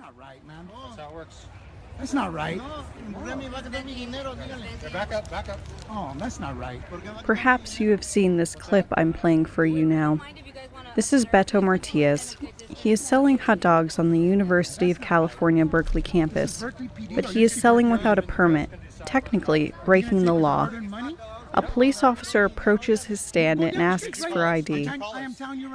not right, man. That's how it works. That's not right. Back up, back up. Oh, that's not right. Perhaps you have seen this clip I'm playing for you now. This is Beto Martinez. He is selling hot dogs on the University of California, Berkeley campus, but he is selling without a permit, technically breaking the law. A police officer approaches his stand and asks for ID.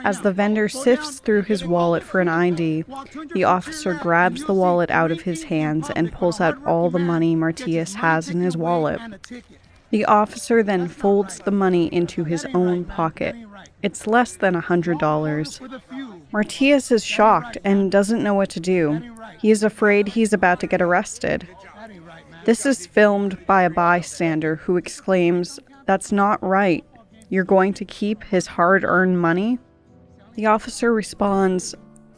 As the vendor sifts through his wallet for an ID, the officer grabs the wallet out of his hands and pulls out all the money Martinez has in his wallet. The officer then folds the money into his own pocket. It's less than a $100. Martinez is shocked and doesn't know what to do. He is afraid he's about to get arrested. This is filmed by a bystander who exclaims, That's not right. You're going to keep his hard earned money? The officer responds,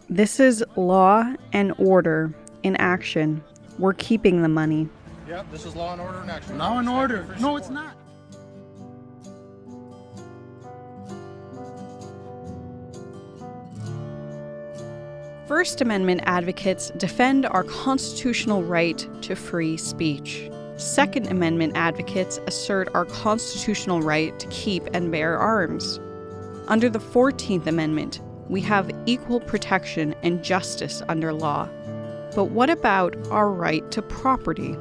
This is law and order in action. We're keeping the money. Yep, this is law and order in action. Law and order. No, it's not. First Amendment advocates defend our constitutional right to free speech. Second Amendment advocates assert our constitutional right to keep and bear arms. Under the 14th Amendment, we have equal protection and justice under law. But what about our right to property?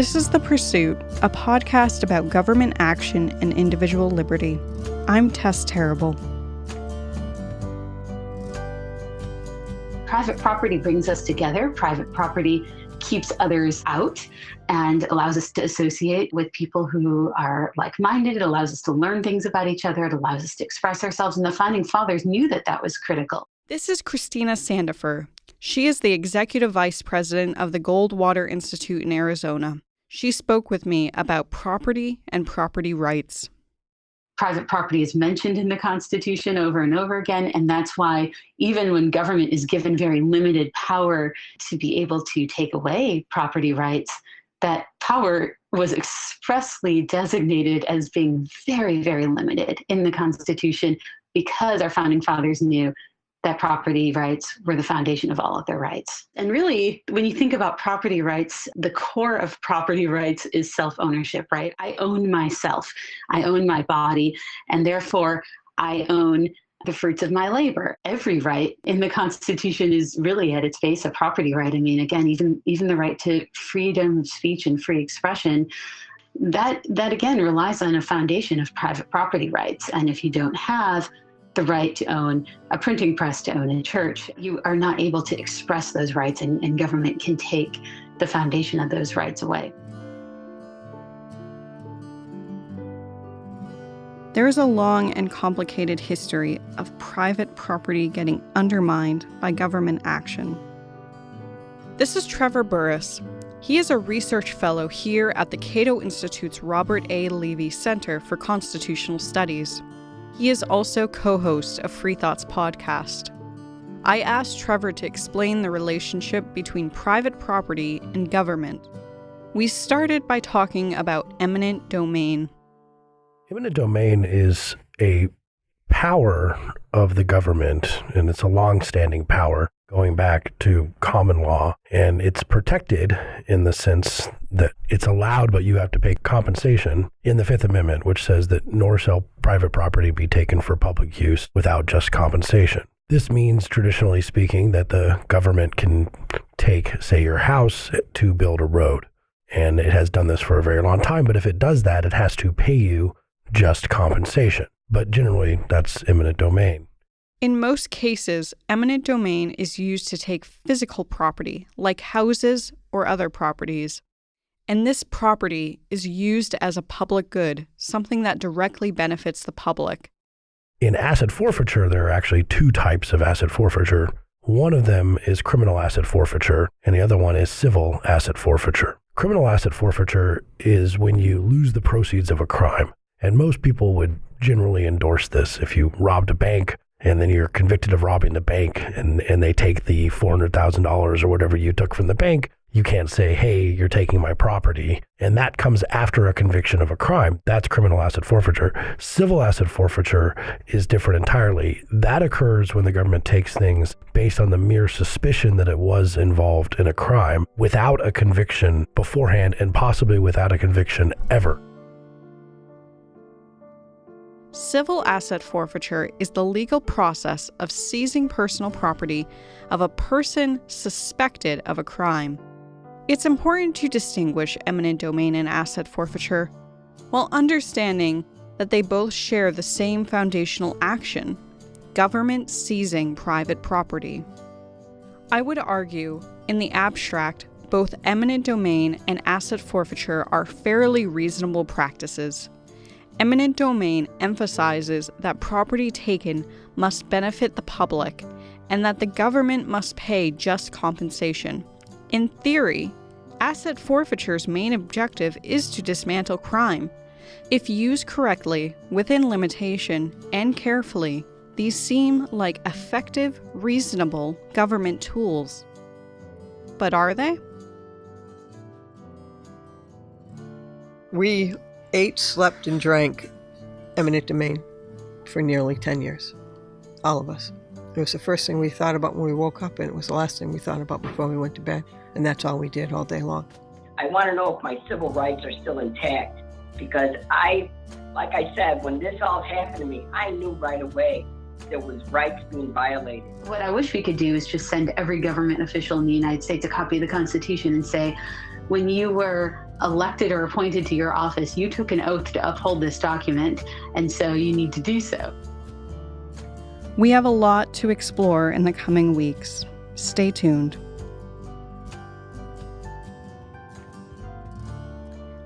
This is The Pursuit, a podcast about government action and individual liberty. I'm Tess Terrible. Private property brings us together. Private property keeps others out and allows us to associate with people who are like minded. It allows us to learn things about each other. It allows us to express ourselves. And the founding fathers knew that that was critical. This is Christina Sandefur. She is the executive vice president of the Goldwater Institute in Arizona. She spoke with me about property and property rights. Private property is mentioned in the Constitution over and over again, and that's why even when government is given very limited power to be able to take away property rights, that power was expressly designated as being very, very limited in the Constitution because our founding fathers knew that property rights were the foundation of all of their rights. And really, when you think about property rights, the core of property rights is self ownership, right? I own myself, I own my body, and therefore I own the fruits of my labor. Every right in the Constitution is really at its base a property right. I mean, again, even even the right to freedom of speech and free expression that that again relies on a foundation of private property rights and if you don't have the right to own a printing press, to own a church. You are not able to express those rights, and, and government can take the foundation of those rights away. There is a long and complicated history of private property getting undermined by government action. This is Trevor Burrus. He is a research fellow here at the Cato Institute's Robert A. Levy Center for Constitutional Studies. He is also co host of Free Thoughts podcast. I asked Trevor to explain the relationship between private property and government. We started by talking about eminent domain. Eminent domain is a power of the government, and it's a long standing power going back to common law. And it's protected in the sense that it's allowed, but you have to pay compensation in the Fifth Amendment, which says that nor shall private property be taken for public use without just compensation. This means, traditionally speaking, that the government can take, say, your house to build a road. And it has done this for a very long time. But if it does that, it has to pay you just compensation. But generally, that's eminent domain. In most cases, eminent domain is used to take physical property, like houses or other properties. And this property is used as a public good, something that directly benefits the public. In asset forfeiture, there are actually two types of asset forfeiture. One of them is criminal asset forfeiture, and the other one is civil asset forfeiture. Criminal asset forfeiture is when you lose the proceeds of a crime. And most people would generally endorse this. If you robbed a bank, and then you're convicted of robbing the bank and, and they take the $400,000 or whatever you took from the bank, You can't say, hey, you're taking my property. And that comes after a conviction of a crime. That's criminal asset forfeiture. Civil asset forfeiture is different entirely. That occurs when the government takes things based on the mere suspicion that it was involved in a crime without a conviction beforehand and possibly without a conviction ever. Civil asset forfeiture is the legal process of seizing personal property of a person suspected of a crime. It's important to distinguish eminent domain and asset forfeiture while understanding that they both share the same foundational action government seizing private property. I would argue, in the abstract, both eminent domain and asset forfeiture are fairly reasonable practices. Eminent domain emphasizes that property taken must benefit the public and that the government must pay just compensation. In theory, asset forfeiture's main objective is to dismantle crime. If used correctly, within limitation, and carefully, these seem like effective, reasonable government tools. But are they? We ate, slept, and drank eminent domain for nearly 10 years. All of us. It was the first thing we thought about when we woke up, and it was the last thing we thought about before we went to bed. And that's all we did all day long. I want to know if my civil rights are still intact because I, like I said, when this all happened to me, I knew right away there was rights being violated. What I wish we could do is just send every government official in the United States a copy of the Constitution and say, when you were elected or appointed to your office, you took an oath to uphold this document, and so you need to do so. We have a lot to explore in the coming weeks. Stay tuned.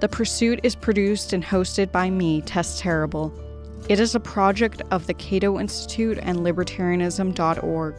The Pursuit is produced and hosted by me, Tess Terrible. It is a project of the Cato Institute and Libertarianism.org.